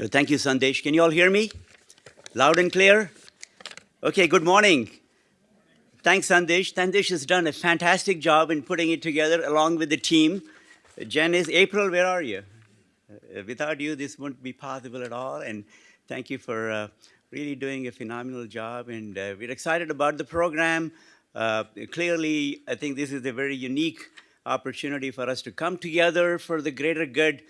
Uh, Thank you, Sandesh. Can you all hear me? Loud and clear? Okay, good morning. Thanks, Sandesh. Sandesh has done a fantastic job in putting it together along with the team. Janice, April, where are you? Uh, without you, this wouldn't be possible at all. And thank you for uh, really doing a phenomenal job. And uh, we're excited about the program. Uh, clearly, I think this is a very unique opportunity for us to come together for the greater good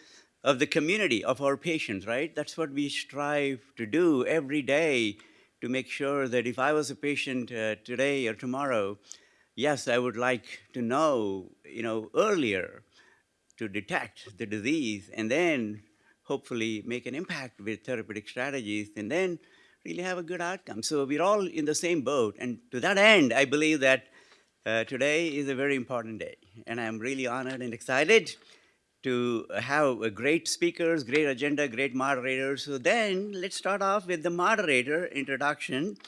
of the community, of our patients, right? That's what we strive to do every day to make sure that if I was a patient uh, today or tomorrow, yes, I would like to know, you know, earlier to detect the disease and then hopefully make an impact with therapeutic strategies and then really have a good outcome. So we're all in the same boat. And to that end, I believe that uh, today is a very important day. And I'm really honored and excited to have great speakers, great agenda, great moderators. So then let's start off with the moderator introduction.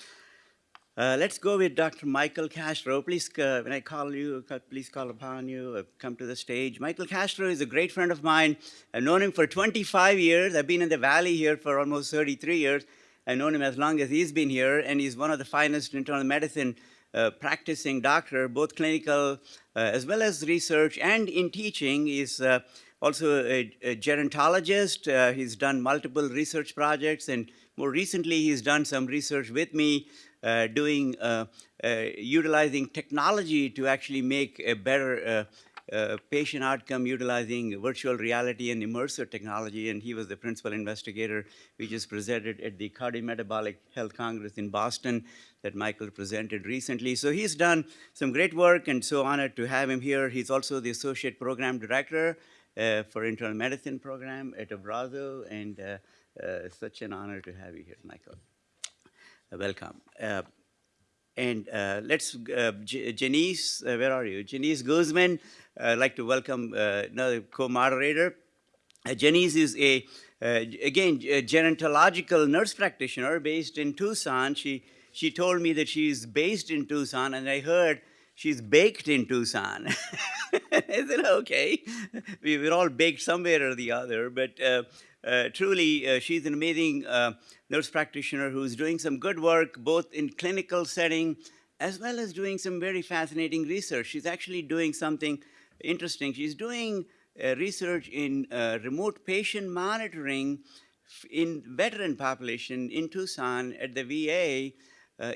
Uh, let's go with Dr. Michael Castro. Please, uh, when I call you, uh, please call upon you, uh, come to the stage. Michael Castro is a great friend of mine. I've known him for 25 years. I've been in the Valley here for almost 33 years. I've known him as long as he's been here, and he's one of the finest internal medicine uh, practicing doctor, both clinical uh, as well as research and in teaching. He's also a, a gerontologist. Uh, he's done multiple research projects, and more recently, he's done some research with me uh, doing, uh, uh, utilizing technology to actually make a better uh, patient outcome utilizing virtual reality and immersive technology, and he was the principal investigator. We just presented at the Cardiometabolic Health Congress in Boston that Michael presented recently. So he's done some great work, and so honored to have him here. He's also the associate program director uh, for internal medicine program at Abrazo, and uh, uh, such an honor to have you here, Michael. Uh, welcome. And let's, Janice, where are you? Janice Guzman, I'd like to welcome another co-moderator. Janice is a, again, a gerontological nurse practitioner based in Tucson. She, she told me that she's based in Tucson, and I heard she's baked in Tucson. I said, okay, we, we're all baked somewhere or the other, but uh, uh, truly, uh, she's an amazing uh, nurse practitioner who's doing some good work both in clinical setting as well as doing some very fascinating research. She's actually doing something interesting. She's doing uh, research in uh, remote patient monitoring in veteran population in Tucson at the VA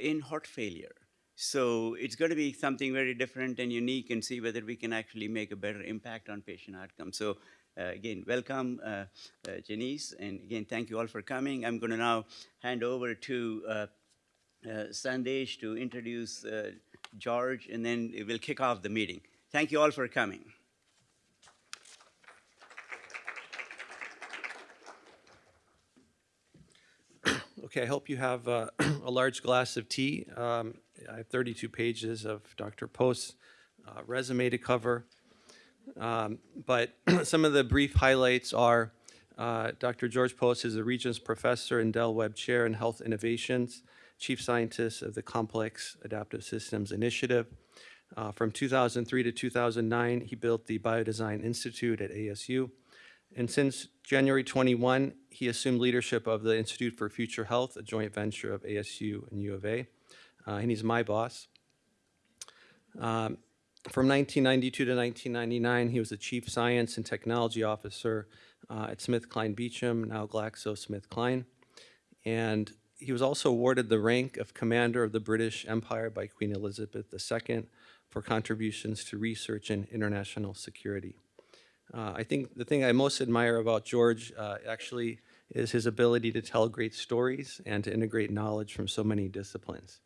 in heart failure. So it's going to be something very different and unique and see whether we can actually make a better impact on patient outcomes. So uh, again, welcome, uh, uh, Janice, and again, thank you all for coming. I'm going to now hand over to uh, uh, Sandesh to introduce uh, George, and then we'll kick off the meeting. Thank you all for coming. Okay, I hope you have a large glass of tea. Um, I have 32 pages of Dr. Poste's uh, resume to cover. Um, But some of the brief highlights are uh, Dr. George Poste is a Regents Professor and Del Webb Chair in Health Innovations, Chief Scientist of the Complex Adaptive Systems Initiative. Uh, From 2003 to 2009, he built the Biodesign Institute at ASU. And since January 21, he assumed leadership of the Institute for Future Health, a joint venture of ASU and U of A. Uh, And he's my boss. Um, From 1992 to 1999, he was the Chief Science and Technology Officer uh, at SmithKline Beecham, now GlaxoSmithKline. And he was also awarded the rank of Commander of the British Empire by Queen Elizabeth II for contributions to research and international security. Uh, I think the thing I most admire about George uh, actually is his ability to tell great stories and to integrate knowledge from so many disciplines.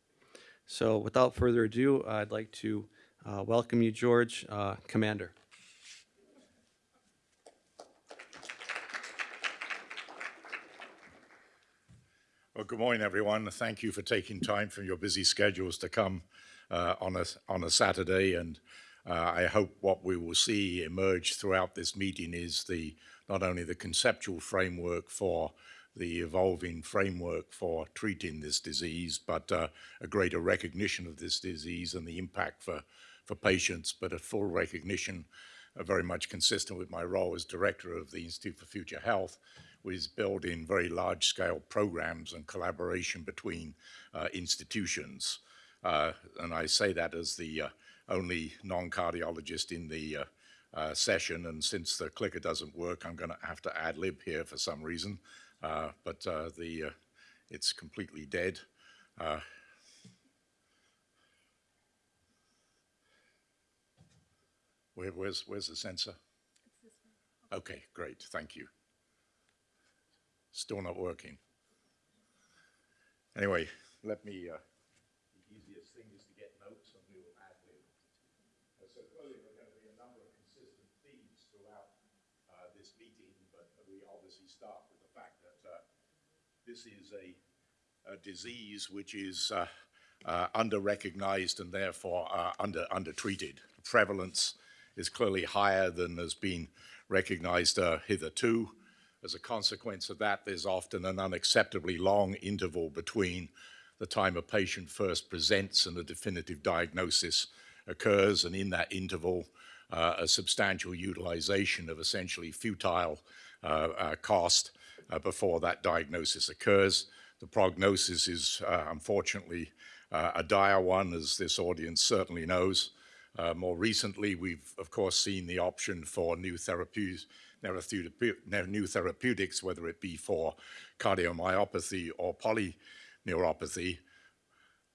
So without further ado, I'd like to uh, welcome you, George, uh, Commander. Well, good morning, everyone. Thank you for taking time from your busy schedules to come uh, on a on a Saturday. And uh, I hope what we will see emerge throughout this meeting is the not only the conceptual framework for the evolving framework for treating this disease, but uh, a greater recognition of this disease and the impact for for patients, but a full recognition, uh, very much consistent with my role as director of the Institute for Future Health, was built in very large-scale programs and collaboration between uh, institutions. Uh, and I say that as the uh, only non-cardiologist in the uh, session, and since the clicker doesn't work, I'm going to have to ad lib here for some reason. Uh, but uh, the uh, it's completely dead. Uh, where, where's where's the sensor? Okay, great, thank you. Still not working. Anyway, let me. Uh, the easiest thing is to get notes, and we will ad lib. Uh, So clearly, there are going to be a number of consistent themes throughout uh, this meeting, but we obviously start with the fact that uh, this is a, a disease which is uh, uh, under-recognized and therefore uh, under under-treated. Prevalence is clearly higher than has been recognized uh, hitherto. As a consequence of that, there's often an unacceptably long interval between the time a patient first presents and a definitive diagnosis occurs, and in that interval, uh, a substantial utilization of essentially futile uh, uh, cost uh, before that diagnosis occurs. The prognosis is uh, unfortunately uh, a dire one, as this audience certainly knows. Uh, more recently, we've of course seen the option for new therapies, new therapeutics, whether it be for cardiomyopathy or polyneuropathy.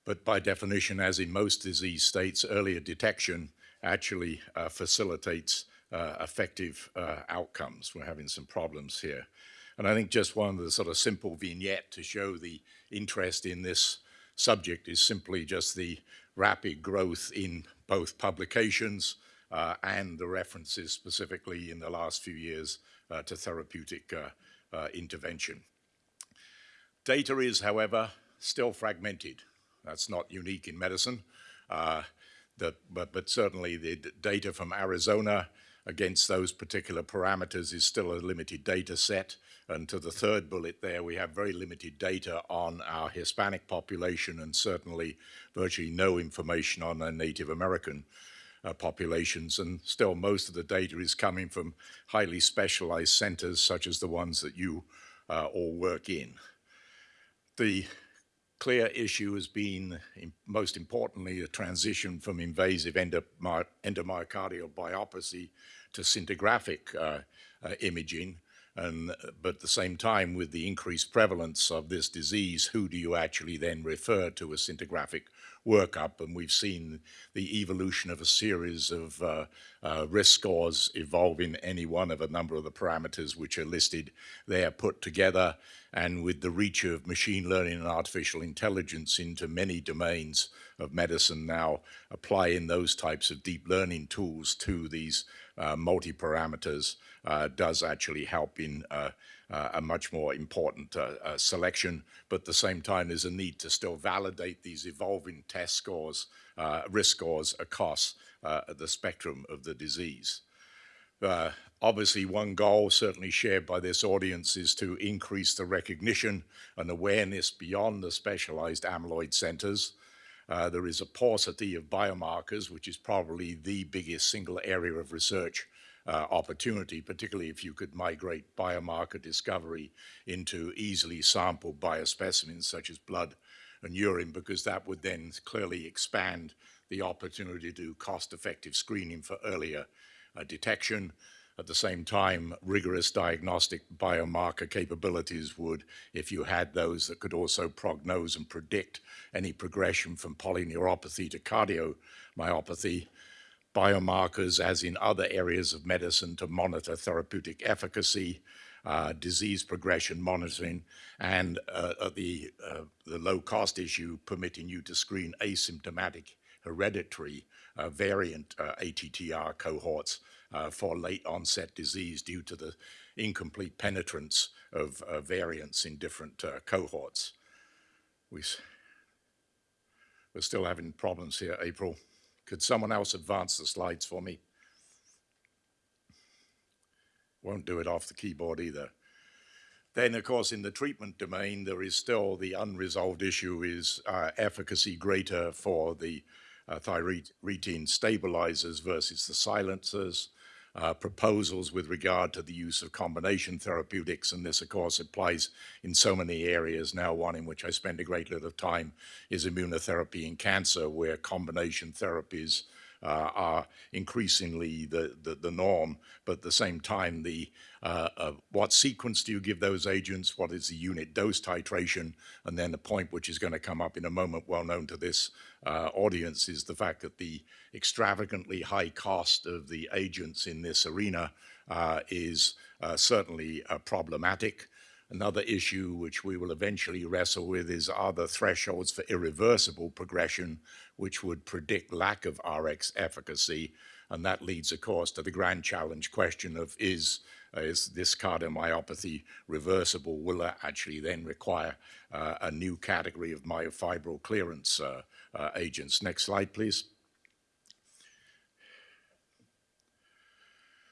But by definition, as in most disease states, earlier detection actually uh, facilitates uh, effective uh, outcomes. We're having some problems here. And I think just one of the sort of simple vignette to show the interest in this subject is simply just the rapid growth in both publications uh, and the references specifically in the last few years uh, to therapeutic uh, uh intervention. Data is, however, still fragmented. That's not unique in medicine, uh, the, but, but certainly the data from Arizona against those particular parameters is still a limited data set. And to the third bullet there, we have very limited data on our Hispanic population and certainly virtually no information on our Native American uh, populations. And still most of the data is coming from highly specialized centers such as the ones that you uh, all work in. The clear issue has been, most importantly, a transition from invasive endomyocardial biopsy to scintigraphic uh, uh, imaging. And, but at the same time, with the increased prevalence of this disease, who do you actually then refer to a scintigraphic workup? And we've seen the evolution of a series of uh, uh, risk scores evolving any one of a number of the parameters which are listed there put together. And with the reach of machine learning and artificial intelligence into many domains of medicine now, applying those types of deep learning tools to these uh, multi-parameters uh, does actually help in uh, a much more important selection, but at the same time there's a need to still validate these evolving test scores, risk scores across the spectrum of the disease. Uh, obviously, one goal certainly shared by this audience is to increase the recognition and awareness beyond the specialized amyloid centers. Uh, there is a paucity of biomarkers, which is probably the biggest single area of research uh, opportunity, particularly if you could migrate biomarker discovery into easily sampled biospecimens such as blood and urine, because that would then clearly expand the opportunity to do cost-effective screening for earlier uh, detection. At the same time, rigorous diagnostic biomarker capabilities would, if you had those that could also prognose and predict any progression from polyneuropathy to cardiomyopathy, biomarkers as in other areas of medicine to monitor therapeutic efficacy, uh, disease progression monitoring, and uh, the, uh, the low cost issue permitting you to screen asymptomatic hereditary uh, variant uh, ATTR cohorts uh, for late onset disease due to the incomplete penetrance of variants in different cohorts. We, we're still having problems here, April. Could someone else advance the slides for me? Won't do it off the keyboard either. Then, of course, in the treatment domain, there is still the unresolved issue is uh, efficacy greater for the uh, stabilizers versus the silencers. Uh, proposals with regard to the use of combination therapeutics, and this, of course, applies in so many areas. Now, one in which I spend a great deal of time is immunotherapy in cancer, where combination therapies uh, are increasingly the, the, the, norm, but at the same time, the uh, uh, what sequence do you give those agents? What is the unit dose titration? And then the point which is going to come up in a moment, well known to this uh, audience, is the fact that the extravagantly high cost of the agents in this arena uh, is uh, certainly problematic. Another issue which we will eventually wrestle with is are the thresholds for irreversible progression, which would predict lack of RX efficacy. And that leads, of course, to the grand challenge question of is, uh, is this cardiomyopathy reversible? Will that actually then require uh, a new category of myofibril clearance uh, uh agents? Next slide, please.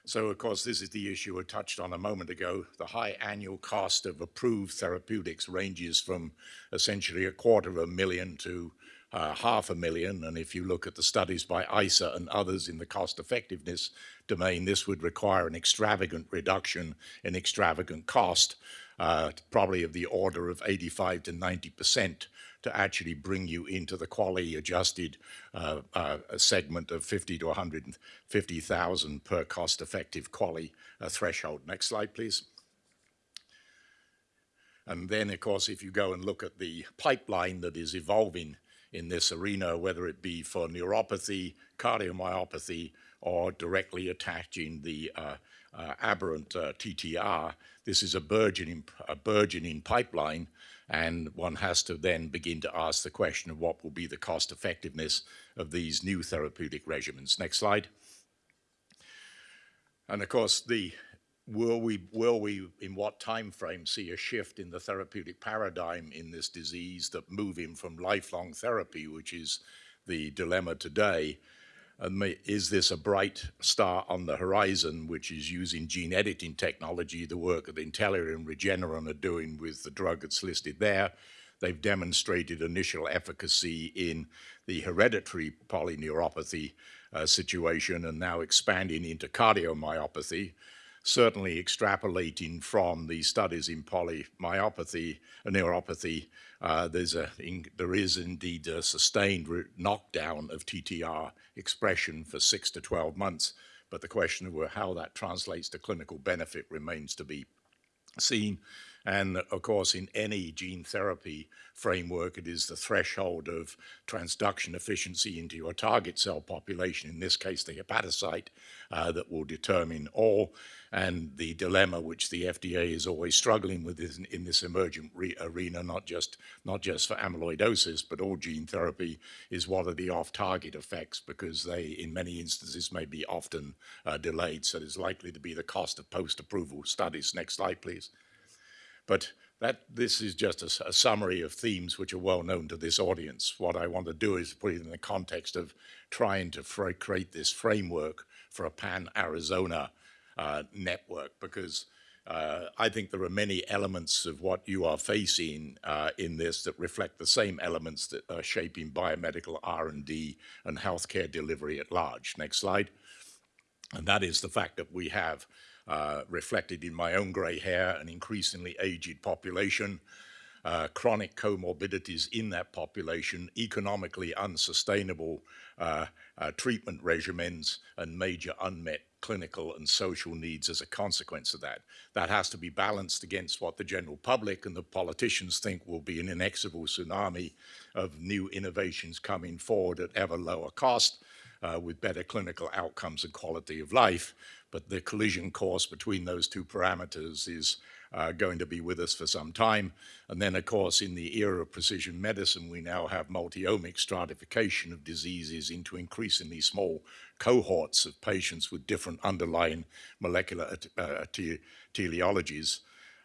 So, of course, this is the issue I touched on a moment ago. The high annual cost of approved therapeutics ranges from essentially a quarter of a million to uh, half a million. And if you look at the studies by ICER and others in the cost effectiveness domain, this would require an extravagant reduction in extravagant cost, uh, probably of the order of 85 to 90 percent to actually bring you into the quality adjusted uh, uh, segment of 50 to 150,000 per cost effective quality uh, threshold. Next slide, please. And then, of course, if you go and look at the pipeline that is evolving in this arena, whether it be for neuropathy, cardiomyopathy, or directly attaching the uh, uh, aberrant uh, TTR, this is a burgeoning, a burgeoning pipeline and one has to then begin to ask the question of what will be the cost effectiveness of these new therapeutic regimens. Next slide. And of course, the will we will we in what time frame see a shift in the therapeutic paradigm in this disease that him from lifelong therapy, which is the dilemma today, and is this a bright star on the horizon, which is using gene editing technology, the work that Intellia and Regeneron are doing with the drug that's listed there. They've demonstrated initial efficacy in the hereditary polyneuropathy uh, situation and now expanding into cardiomyopathy certainly extrapolating from the studies in polymyopathy, and neuropathy, uh, there's a, in, there is indeed a sustained knockdown of TTR expression for six to 12 months, but the question of how that translates to clinical benefit remains to be seen. And of course, in any gene therapy framework, it is the threshold of transduction efficiency into your target cell population, in this case, the hepatocyte, uh, that will determine all. And the dilemma which the FDA is always struggling with in, in this emergent arena, not just, not just for amyloidosis, but all gene therapy, is what are the off-target effects, because they, in many instances, may be often uh, delayed. So there's likely to be the cost of post-approval studies. Next slide, please. But that this is just a, a, summary of themes which are well known to this audience. What I want to do is put it in the context of trying to create this framework for a pan-Arizona uh, network because uh, I think there are many elements of what you are facing uh, in this that reflect the same elements that are shaping biomedical R&D and healthcare delivery at large. Next slide. And that is the fact that we have uh, reflected in my own gray hair, an increasingly aged population, uh, chronic comorbidities in that population, economically unsustainable uh, uh, treatment regimens, and major unmet clinical and social needs as a consequence of that. That has to be balanced against what the general public and the politicians think will be an inexorable tsunami of new innovations coming forward at ever lower cost uh, with better clinical outcomes and quality of life but the collision course between those two parameters is uh, going to be with us for some time. And then, of course, in the era of precision medicine, we now have multi-omic stratification of diseases into increasingly small cohorts of patients with different underlying molecular uh, teleologies.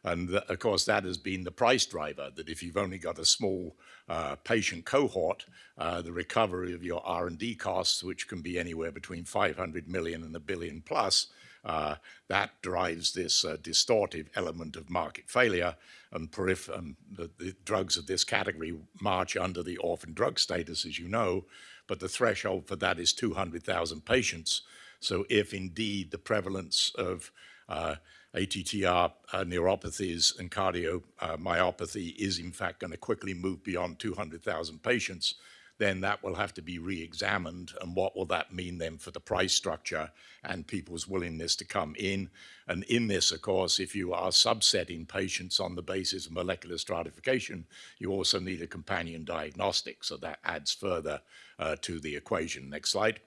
And th of course, that has been the price driver, that if you've only got a small uh, patient cohort, uh, the recovery of your R&D costs, which can be anywhere between 500 million and a billion plus, uh, that drives this uh, distortive element of market failure and um, the, the, drugs of this category march under the orphan drug status, as you know, but the threshold for that is 200,000 patients. So if indeed the prevalence of uh, ATTR uh, neuropathies and cardiomyopathy is in fact going to quickly move beyond 200,000 patients, then that will have to be re-examined and what will that mean then for the price structure and people's willingness to come in. And in this, of course, if you are subsetting patients on the basis of molecular stratification, you also need a companion diagnostic. So that adds further uh, to the equation. Next slide.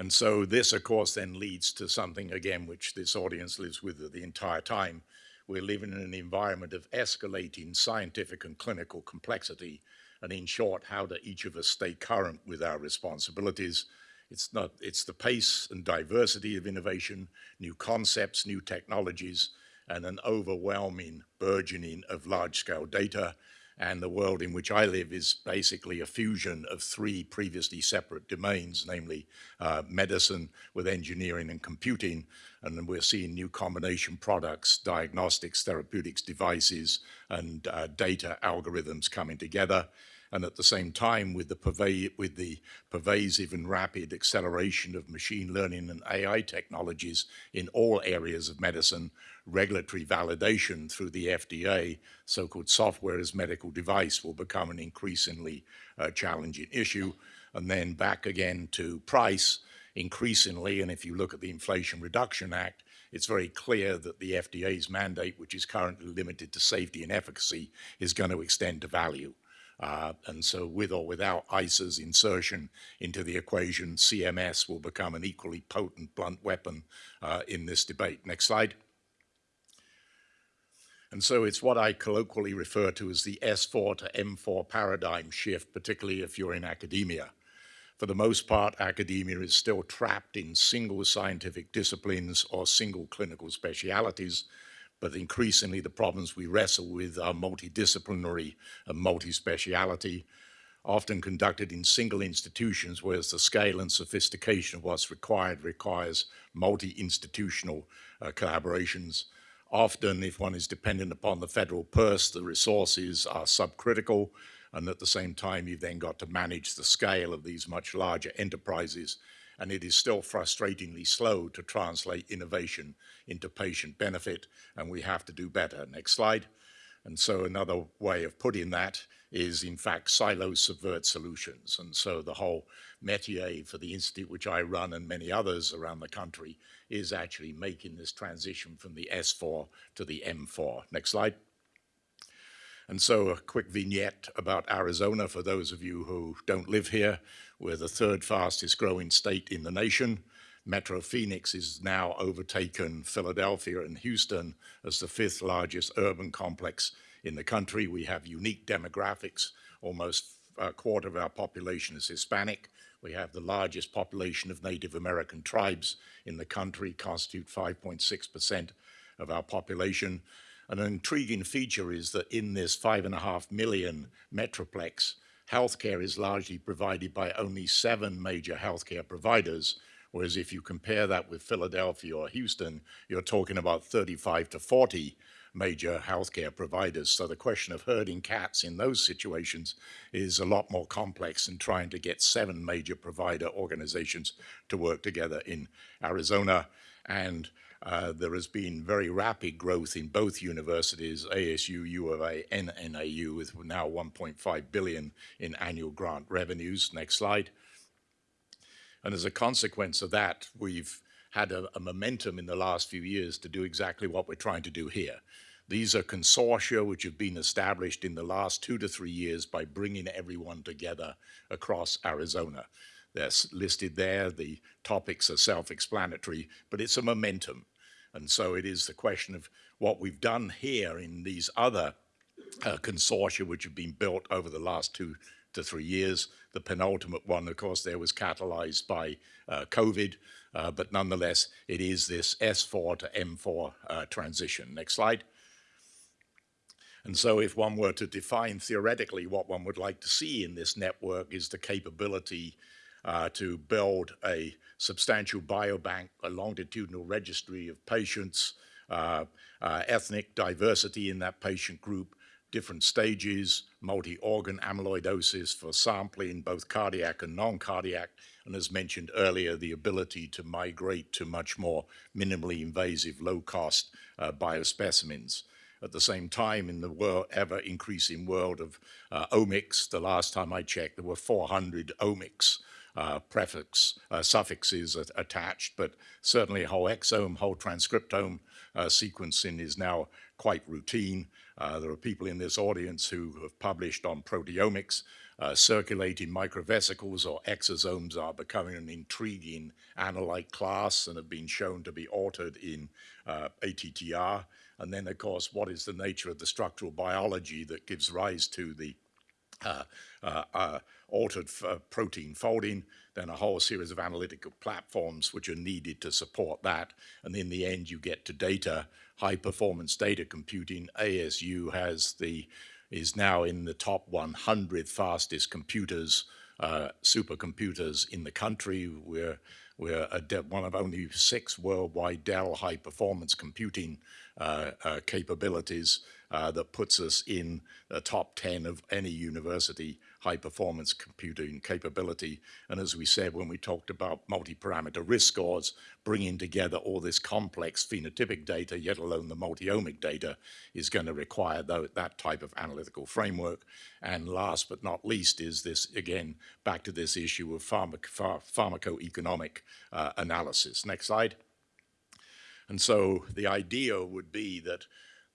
And so this, of course, then leads to something, again, which this audience lives with the entire time. We're living in an environment of escalating scientific and clinical complexity. And in short, how do each of us stay current with our responsibilities? It's, not, it's the pace and diversity of innovation, new concepts, new technologies, and an overwhelming burgeoning of large-scale data and the world in which I live is basically a fusion of three previously separate domains, namely uh, medicine with engineering and computing. And we're seeing new combination products, diagnostics, therapeutics, devices, and uh, data algorithms coming together and at the same time with the, with the pervasive and rapid acceleration of machine learning and AI technologies in all areas of medicine, regulatory validation through the FDA, so-called software as medical device will become an increasingly uh, challenging issue. And then back again to price, increasingly, and if you look at the Inflation Reduction Act, it's very clear that the FDA's mandate, which is currently limited to safety and efficacy, is going to extend to value. Uh, and so with or without ICER's insertion into the equation, CMS will become an equally potent blunt weapon uh, in this debate. Next slide. And so it's what I colloquially refer to as the S4 to M4 paradigm shift, particularly if you're in academia. For the most part, academia is still trapped in single scientific disciplines or single clinical specialities, but increasingly the problems we wrestle with are multidisciplinary and multi-speciality, often conducted in single institutions, whereas the scale and sophistication of what's required requires multi-institutional uh, collaborations. Often, if one is dependent upon the federal purse, the resources are subcritical, and at the same time, you've then got to manage the scale of these much larger enterprises and it is still frustratingly slow to translate innovation into patient benefit, and we have to do better. Next slide. And so another way of putting that is, in fact, silos subvert solutions. And so the whole métier for the institute, which I run and many others around the country, is actually making this transition from the S4 to the M4. Next slide. And so a quick vignette about Arizona for those of you who don't live here. We're the third fastest growing state in the nation. Metro Phoenix is now overtaken Philadelphia and Houston as the fifth largest urban complex in the country. We have unique demographics. Almost a quarter of our population is Hispanic. We have the largest population of Native American tribes in the country, constitute 5.6% of our population. An intriguing feature is that in this five and a half million metroplex, healthcare is largely provided by only seven major healthcare providers, whereas if you compare that with Philadelphia or Houston, you're talking about 35 to 40 major healthcare providers. So the question of herding cats in those situations is a lot more complex than trying to get seven major provider organizations to work together in Arizona. And uh, there has been very rapid growth in both universities, ASU, U of A, and NAU, with now 1.5 billion in annual grant revenues. Next slide. And as a consequence of that, we've had a, a, momentum in the last few years to do exactly what we're trying to do here. These are consortia which have been established in the last two to three years by bringing everyone together across Arizona. They're listed there. The topics are self-explanatory, but it's a momentum. And so it is the question of what we've done here in these other uh, consortia which have been built over the last two to three years. The penultimate one, of course, there was catalyzed by uh, COVID, uh, but nonetheless, it is this S4 to M4 uh, transition. Next slide. And so if one were to define theoretically what one would like to see in this network is the capability uh, to build a substantial biobank, a longitudinal registry of patients, uh, uh, ethnic diversity in that patient group, different stages, multi-organ amyloidosis for sampling, both cardiac and non-cardiac, and as mentioned earlier, the ability to migrate to much more minimally invasive, low-cost uh, biospecimens. At the same time, in the ever-increasing world of uh, omics, the last time I checked, there were 400 omics uh, prefix, uh, suffixes at, attached, but certainly whole exome, whole transcriptome uh, sequencing is now quite routine. Uh, there are people in this audience who have published on proteomics. Uh, circulating microvesicles or exosomes are becoming an intriguing analyte class and have been shown to be altered in uh, ATTR. And then, of course, what is the nature of the structural biology that gives rise to the uh, uh, uh, altered protein folding, then a whole series of analytical platforms which are needed to support that. And in the end, you get to data, high performance data computing. ASU has the, is now in the top 100 fastest computers, uh, supercomputers in the country. We're, we're one of only six worldwide Dell high performance computing uh, uh, capabilities uh, that puts us in the top 10 of any university high performance computing capability. And as we said when we talked about multi-parameter risk scores, bringing together all this complex phenotypic data, yet alone the multi-omic data, is going to require that type of analytical framework. And last but not least is this, again, back to this issue of pharmac pharmacoeconomic uh, analysis. Next slide. And so the idea would be that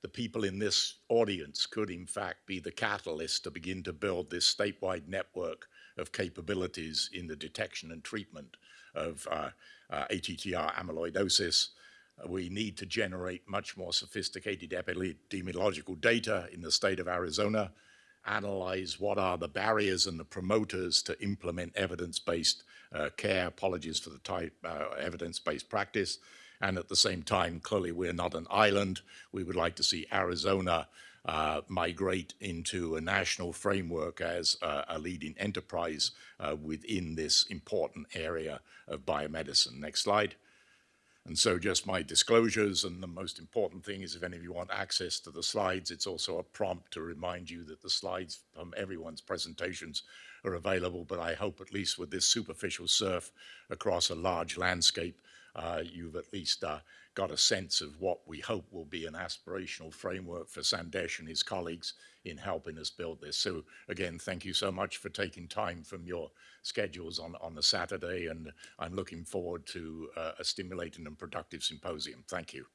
the people in this audience could in fact be the catalyst to begin to build this statewide network of capabilities in the detection and treatment of uh, uh, ATTR amyloidosis. We need to generate much more sophisticated epidemiological data in the state of Arizona, analyze what are the barriers and the promoters to implement evidence-based uh, care, apologies for the type, uh, evidence-based practice, and at the same time, clearly we're not an island. We would like to see Arizona uh, migrate into a national framework as uh, a leading enterprise uh, within this important area of biomedicine. Next slide. And so just my disclosures, and the most important thing is if any of you want access to the slides, it's also a prompt to remind you that the slides from everyone's presentations are available, but I hope at least with this superficial surf across a large landscape, uh, you've at least uh, got a sense of what we hope will be an aspirational framework for Sandesh and his colleagues in helping us build this. So again, thank you so much for taking time from your schedules on, on the Saturday, and I'm looking forward to uh, a stimulating and productive symposium. Thank you.